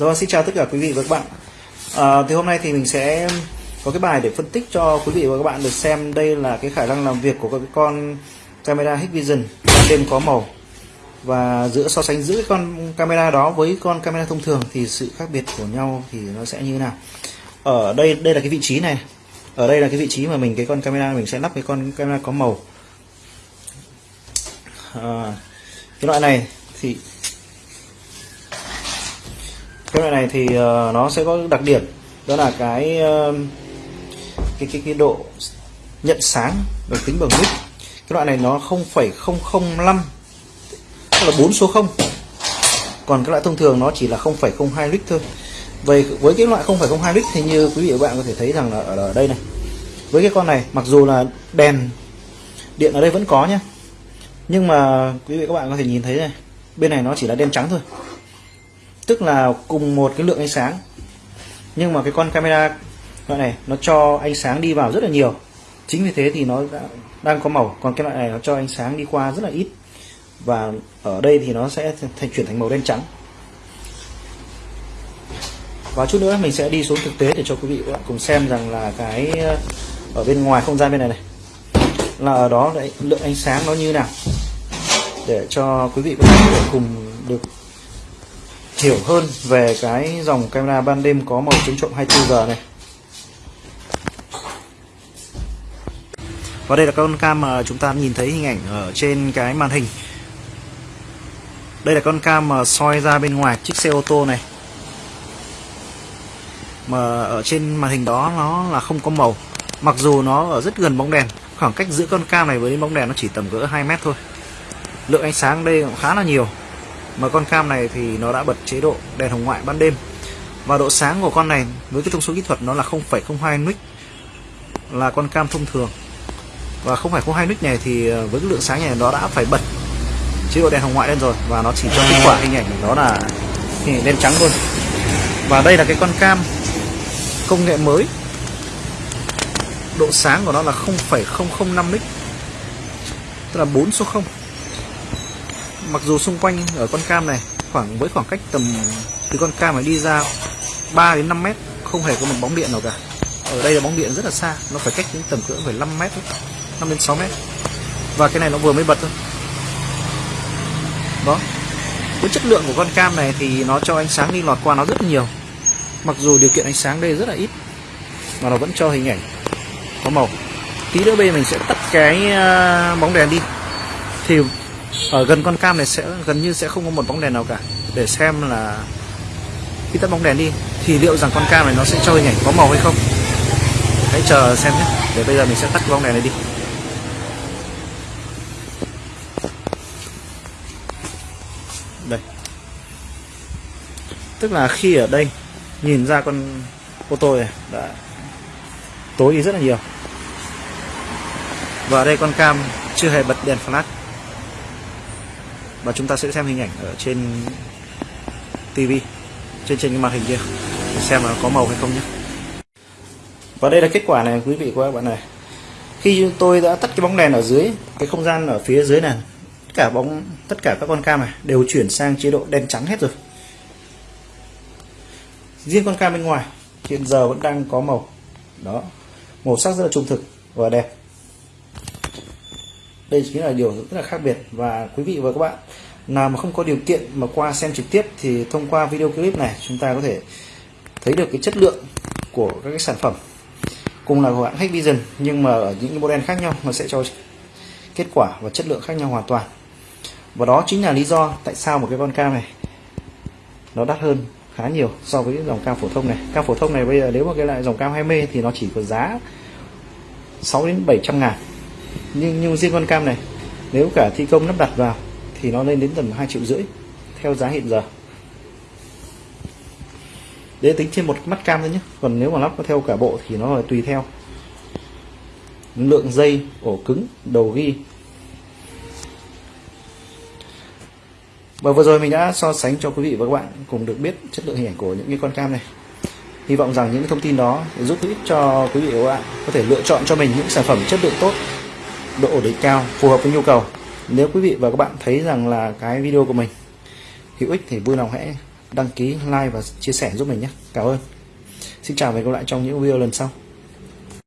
Rồi xin chào tất cả quý vị và các bạn. À, Thì hôm nay thì mình sẽ có cái bài để phân tích cho quý vị và các bạn được xem đây là cái khả năng làm việc của cái con camera Hikvision. Ban đêm có màu. Và giữa so sánh giữa con camera đó với con camera thông thường thì sự khác biệt của nhau thì nó sẽ như thế nào? Ở đây đây là cái vị trí này. Ở đây là cái vị trí mà mình cái con camera mình sẽ lắp cái con camera có màu. À, cái loại này thì cái loại này thì uh, nó sẽ có đặc điểm đó là cái uh, cái cái cái độ nhận sáng được tính bằng nút cái loại này nó 0,005 tức là 4 số 0 còn cái loại thông thường nó chỉ là 0,02 lít thôi. Vậy với cái loại 0,02 lít thì như quý vị và bạn có thể thấy rằng là ở đây này. Với cái con này mặc dù là đèn điện ở đây vẫn có nhé nhưng mà quý vị các bạn có thể nhìn thấy này bên này nó chỉ là đen trắng thôi tức là cùng một cái lượng ánh sáng. Nhưng mà cái con camera loại này nó cho ánh sáng đi vào rất là nhiều. Chính vì thế thì nó đã, đang có màu. Còn cái loại này nó cho ánh sáng đi qua rất là ít. Và ở đây thì nó sẽ thành chuyển thành màu đen trắng. Và chút nữa mình sẽ đi xuống thực tế để cho quý vị các bạn cùng xem rằng là cái ờ, ở bên ngoài không gian bên này này. Là ở đó đấy, lượng ánh sáng nó như nào. Để cho quý vị có thể cùng được hiểu hơn về cái dòng camera ban đêm có màu chống trộm 24 giờ này. Và đây là con cam mà chúng ta nhìn thấy hình ảnh ở trên cái màn hình. Đây là con cam mà soi ra bên ngoài chiếc xe ô tô này. Mà ở trên màn hình đó nó là không có màu. Mặc dù nó ở rất gần bóng đèn, khoảng cách giữa con cam này với bóng đèn nó chỉ tầm cỡ 2 mét thôi. Lượng ánh sáng đây cũng khá là nhiều mà con cam này thì nó đã bật chế độ đèn hồng ngoại ban đêm. Và độ sáng của con này với cái thông số kỹ thuật nó là 0,02 nit là con cam thông thường. Và 0,02 nit này thì ờ, với cái lượng sáng này nó đã phải bật chế độ đèn hồng ngoại lên rồi. Và nó chỉ cho kết quả hình ảnh đó là hình ảnh đen trắng luôn và đây là cái con cam công nghệ mới. Độ sáng của nó là 0,005 nit tức là 4 số 0 mặc dù xung quanh ở con cam này, khoảng, với khoảng cách tầm từ con cam này đi ra 3 đến 5 mét, không hề có một bóng điện nào cả. Ở đây là bóng điện rất là xa, nó phải cách đến tầm cỡ phải 5 mét 5 đến 6 mét. Và cái này nó vừa mới bật thôi. Đó. Với chất lượng của con cam này thì nó cho ánh sáng đi lọt qua nó rất nhiều. Mặc dù điều kiện ánh sáng đây rất là ít, mà nó vẫn cho hình ảnh có màu. Tí nữa bây giờ mình sẽ tắt cái ờ, bóng đèn đi. Thì ở gần con cam này sẽ, gần như sẽ không có một bóng đèn nào cả. Để xem là khi tắt bóng đèn đi, thì liệu rằng con cam này nó sẽ cho hình ảnh có màu hay không? Hãy chờ xem nhé. Để bây giờ mình sẽ tắt bóng đèn này đi. Đây. Tức là khi ở đây nhìn ra con ô tô này đã tối đi rất là nhiều. Và đây con cam chưa hề bật đèn flash và chúng ta sẽ xem hình ảnh ở trên TV trên trên cái màn hình kia. Để xem là có màu hay không nhé. Và đây là kết quả này, quý vị của các bạn này. Khi tôi đã tắt cái bóng đèn ở dưới, cái không gian ở phía dưới này, tất cả bóng, tất cả các con cam này đều chuyển sang chế độ đen trắng hết rồi. Riêng con cam bên ngoài, hiện giờ vẫn đang có màu. Đó, màu sắc rất là trung thực và đẹp đây chính là điều rất là khác biệt. Và quý vị và các bạn, nào mà không có điều kiện mà qua xem trực tiếp thì thông qua video clip này, chúng ta có thể thấy được cái chất lượng của các cái sản phẩm. Cùng là của hãng Hikvision nhưng mà ở những model khác nhau, nó sẽ cho kết quả và chất lượng khác nhau hoàn toàn. Và đó chính là lý do tại sao một cái con cam này, nó đắt hơn khá nhiều so với dòng cam phổ thông này. Cam phổ thông này bây giờ nếu mà cái lại dòng cam 20 thì nó chỉ có giá 6 đến 700 ngàn nhưng nhưng riêng con cam này, nếu cả thi công lắp đặt vào, thì nó lên đến tầm 2 triệu rưỡi, theo giá hiện giờ. Để tính trên một mắt cam thôi nhé. Còn nếu mà lắp theo cả bộ thì nó là tùy theo. Lượng dây, ổ cứng, đầu ghi. Và vừa rồi mình đã so sánh cho quý vị và các bạn cùng được biết chất lượng hình ảnh của những cái con cam này. Hy vọng rằng những thông tin đó giúp ích cho quý vị và các bạn có thể lựa chọn cho mình những sản phẩm chất lượng tốt độ ổn định cao, phù hợp với nhu cầu. Nếu quý vị và các bạn thấy rằng là cái video của mình hữu ích thì vui lòng hãy đăng ký, like và chia sẻ giúp mình nhé. Cảm ơn. Xin chào và hẹn gặp lại trong những video lần sau.